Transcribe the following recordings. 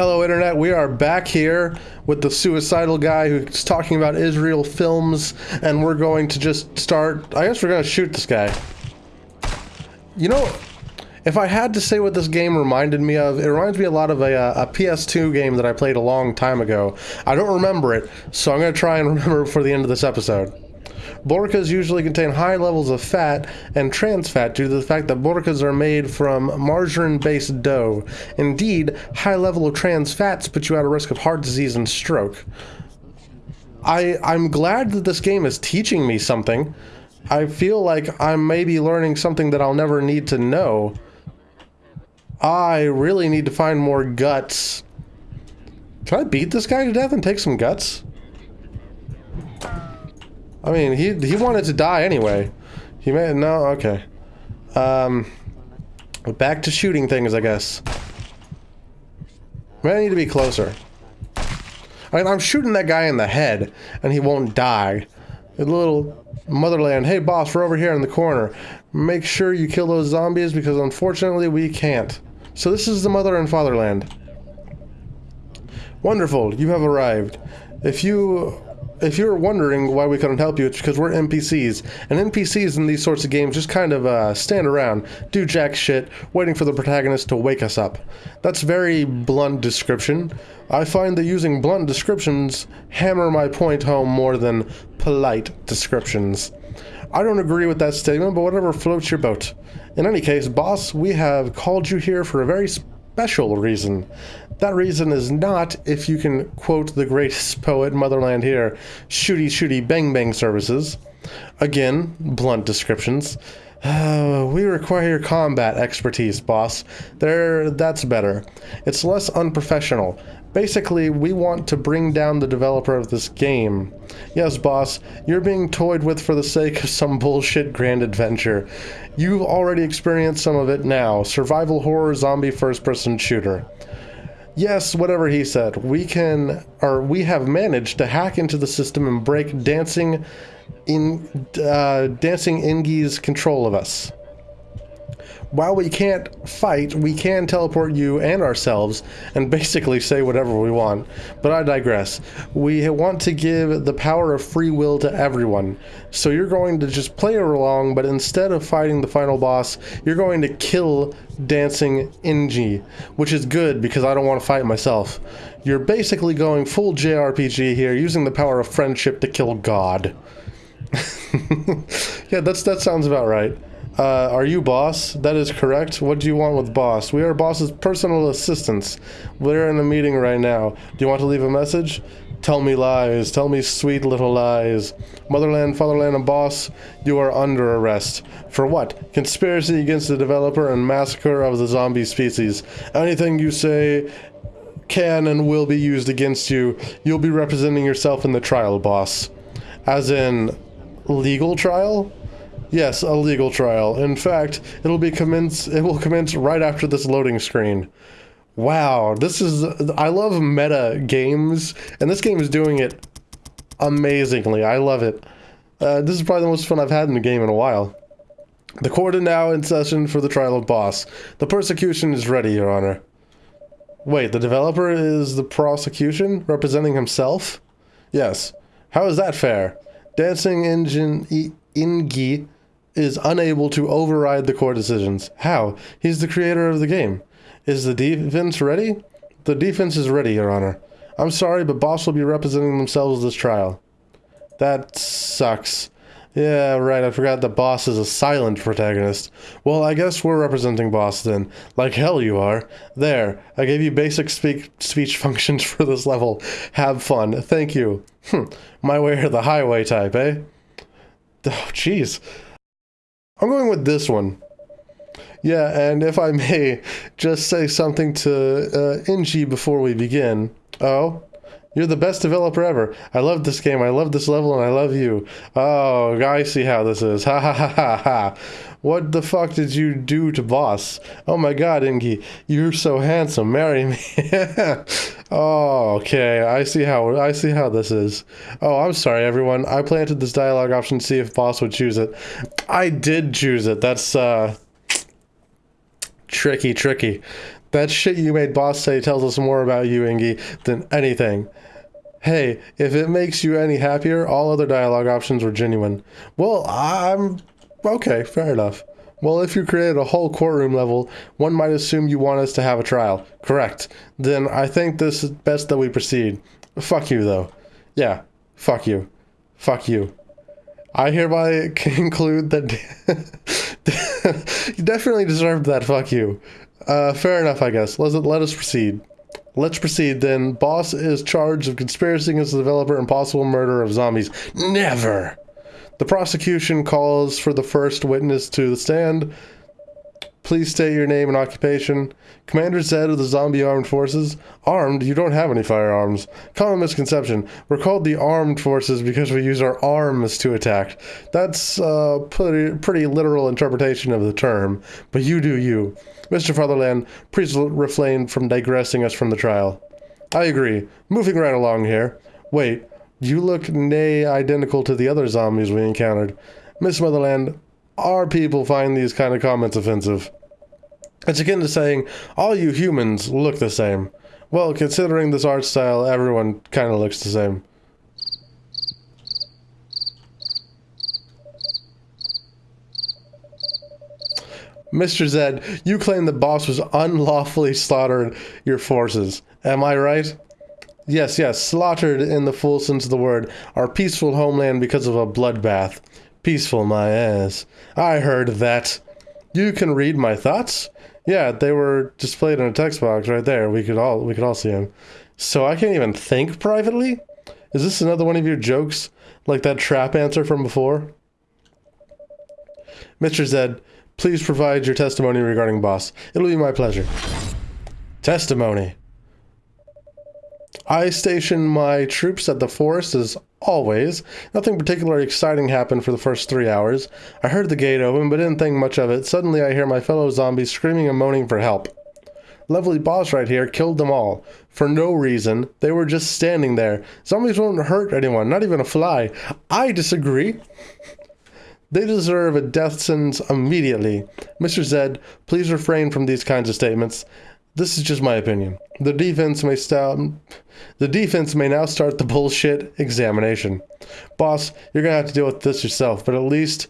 Hello, Internet. We are back here with the suicidal guy who's talking about Israel films, and we're going to just start. I guess we're going to shoot this guy. You know, if I had to say what this game reminded me of, it reminds me a lot of a, uh, a PS2 game that I played a long time ago. I don't remember it, so I'm going to try and remember before the end of this episode. Borkas usually contain high levels of fat and trans fat due to the fact that borkas are made from margarine-based dough. Indeed, high level of trans fats put you at a risk of heart disease and stroke. I, I'm glad that this game is teaching me something. I feel like I'm maybe learning something that I'll never need to know. I really need to find more guts. Can I beat this guy to death and take some guts? I mean, he he wanted to die anyway. He may no okay. Um, back to shooting things, I guess. May I need to be closer. I mean, I'm shooting that guy in the head, and he won't die. A little motherland. Hey, boss, we're over here in the corner. Make sure you kill those zombies because unfortunately we can't. So this is the mother and fatherland. Wonderful, you have arrived. If you if you're wondering why we couldn't help you, it's because we're NPCs. And NPCs in these sorts of games just kind of uh, stand around, do jack shit, waiting for the protagonist to wake us up. That's very blunt description. I find that using blunt descriptions hammer my point home more than polite descriptions. I don't agree with that statement, but whatever floats your boat. In any case, boss, we have called you here for a very special reason. That reason is not, if you can quote the greatest poet motherland here, shooty shooty bang bang services. Again, blunt descriptions. We require your combat expertise, boss. There, that's better. It's less unprofessional. Basically, we want to bring down the developer of this game. Yes, boss, you're being toyed with for the sake of some bullshit grand adventure. You've already experienced some of it now. Survival horror zombie first-person shooter. Yes, whatever he said. We can, or we have managed to hack into the system and break dancing in, uh, dancing Ingi's control of us. While we can't fight, we can teleport you and ourselves and basically say whatever we want. But I digress. We want to give the power of free will to everyone. So you're going to just play along, but instead of fighting the final boss, you're going to kill Dancing Ingi, which is good because I don't want to fight myself. You're basically going full JRPG here, using the power of friendship to kill God. yeah, that's that sounds about right. Uh, are you boss? That is correct. What do you want with boss? We are boss's personal assistants. We're in a meeting right now. Do you want to leave a message? Tell me lies. Tell me sweet little lies. Motherland, fatherland, and boss, you are under arrest. For what? Conspiracy against the developer and massacre of the zombie species. Anything you say can and will be used against you. You'll be representing yourself in the trial, boss. As in, legal trial? Yes, a legal trial. In fact, it'll be commence it will commence right after this loading screen. Wow, this is I love meta games and this game is doing it amazingly. I love it. Uh, this is probably the most fun I've had in a game in a while. The court is now in session for the trial of boss. The persecution is ready, Your Honor. Wait, the developer is the prosecution representing himself? Yes. How is that fair? Dancing Engine Ingi is unable to override the court decisions. How? He's the creator of the game. Is the defense ready? The defense is ready, Your Honor. I'm sorry, but Boss will be representing themselves this trial. That sucks. Yeah, right, I forgot that Boss is a silent protagonist. Well, I guess we're representing Boss then. Like hell you are. There, I gave you basic speak speech functions for this level. Have fun. Thank you. Hm, my way or the highway type, eh? Oh, jeez. I'm going with this one. Yeah, and if I may just say something to uh, before we begin. Oh, you're the best developer ever. I love this game. I love this level, and I love you. Oh, I see how this is. Ha ha ha ha ha. What the fuck did you do to Boss? Oh my god, Ingi, you're so handsome. Marry me. oh, okay. I see how I see how this is. Oh, I'm sorry, everyone. I planted this dialogue option to see if Boss would choose it. I did choose it. That's uh tricky, tricky. That shit you made boss say tells us more about you, Ingy, than anything. Hey, if it makes you any happier, all other dialogue options were genuine. Well, I'm... Okay, fair enough. Well, if you created a whole courtroom level, one might assume you want us to have a trial. Correct. Then I think this is best that we proceed. Fuck you, though. Yeah, fuck you. Fuck you. I hereby conclude that you definitely deserved that. Fuck you. Uh, fair enough, I guess. Let's let us proceed. Let's proceed then. Boss is charged of conspiracy against the developer and possible murder of zombies. Never. The prosecution calls for the first witness to the stand. Please state your name and occupation. Commander Zed of the Zombie Armed Forces. Armed? You don't have any firearms. Common misconception. We're called the Armed Forces because we use our arms to attack. That's a pretty, pretty literal interpretation of the term, but you do you. Mr. Fatherland, please refrain from digressing us from the trial. I agree. Moving right along here. Wait, you look nay identical to the other zombies we encountered. Miss Motherland, our people find these kind of comments offensive. It's akin to saying, all you humans look the same. Well, considering this art style, everyone kind of looks the same. Mr. Zed, you claim the boss was unlawfully slaughtered your forces. Am I right? Yes, yes, slaughtered in the full sense of the word, our peaceful homeland because of a bloodbath. Peaceful, my ass. I heard that. You can read my thoughts? Yeah, they were displayed in a text box right there. We could all we could all see them. So I can't even think privately? Is this another one of your jokes? Like that trap answer from before? Mr. Zed, please provide your testimony regarding boss. It'll be my pleasure. Testimony. I station my troops at the forest as always. Nothing particularly exciting happened for the first three hours. I heard the gate open, but didn't think much of it. Suddenly I hear my fellow zombies screaming and moaning for help. Lovely boss right here killed them all. For no reason. They were just standing there. Zombies won't hurt anyone, not even a fly. I disagree. They deserve a death sentence immediately. Mr. Zed, please refrain from these kinds of statements. This is just my opinion. The defense may stop. The defense may now start the bullshit examination. Boss, you're gonna have to deal with this yourself, but at least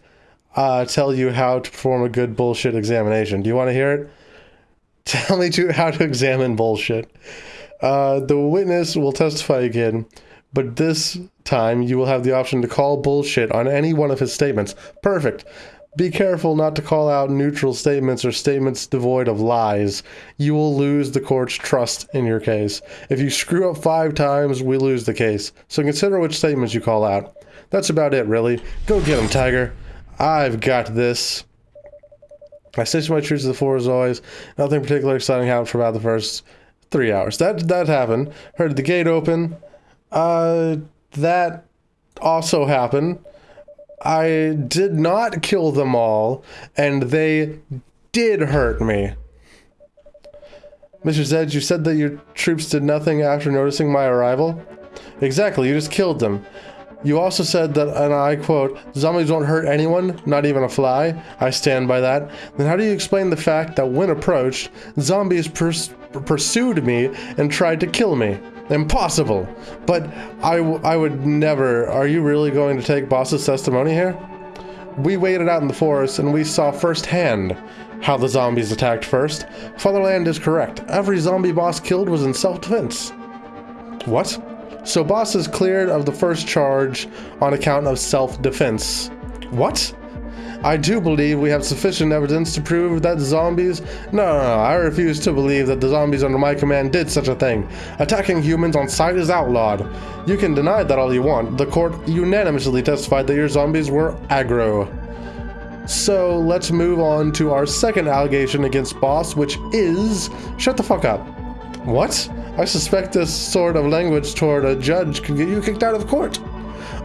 uh, tell you how to perform a good bullshit examination. Do you want to hear it? Tell me to, how to examine bullshit. Uh, the witness will testify again, but this time you will have the option to call bullshit on any one of his statements. Perfect. Be careful not to call out neutral statements or statements devoid of lies. You will lose the court's trust in your case. If you screw up five times, we lose the case. So consider which statements you call out. That's about it, really. Go get him, Tiger. I've got this. I stationed my troops to the floor as always. Nothing particularly exciting happened for about the first three hours. That that happened. Heard the gate open. Uh, that also happened. I did not kill them all, and they did hurt me. Mr. Zed, you said that your troops did nothing after noticing my arrival? Exactly, you just killed them. You also said that, and I quote, zombies won't hurt anyone, not even a fly. I stand by that. Then how do you explain the fact that when approached, zombies pers pursued me and tried to kill me? Impossible. But I, I would never. Are you really going to take Boss's testimony here? We waited out in the forest and we saw firsthand how the zombies attacked first. Fatherland is correct. Every zombie boss killed was in self-defense. What? So boss is cleared of the first charge on account of self-defense. What? I do believe we have sufficient evidence to prove that zombies... No, no, no, I refuse to believe that the zombies under my command did such a thing. Attacking humans on sight is outlawed. You can deny that all you want. The court unanimously testified that your zombies were aggro. So let's move on to our second allegation against Boss, which is... Shut the fuck up. What? I suspect this sort of language toward a judge can get you kicked out of court.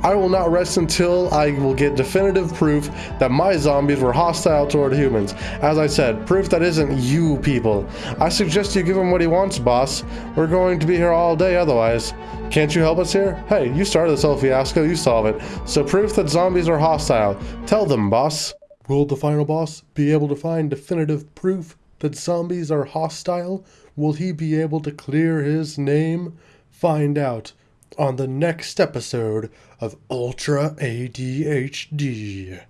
I will not rest until I will get definitive proof that my zombies were hostile toward humans. As I said, proof that isn't you people. I suggest you give him what he wants, boss. We're going to be here all day otherwise. Can't you help us here? Hey, you started this whole fiasco, you solve it. So proof that zombies are hostile. Tell them, boss. Will the final boss be able to find definitive proof that zombies are hostile? Will he be able to clear his name? Find out on the next episode of Ultra ADHD.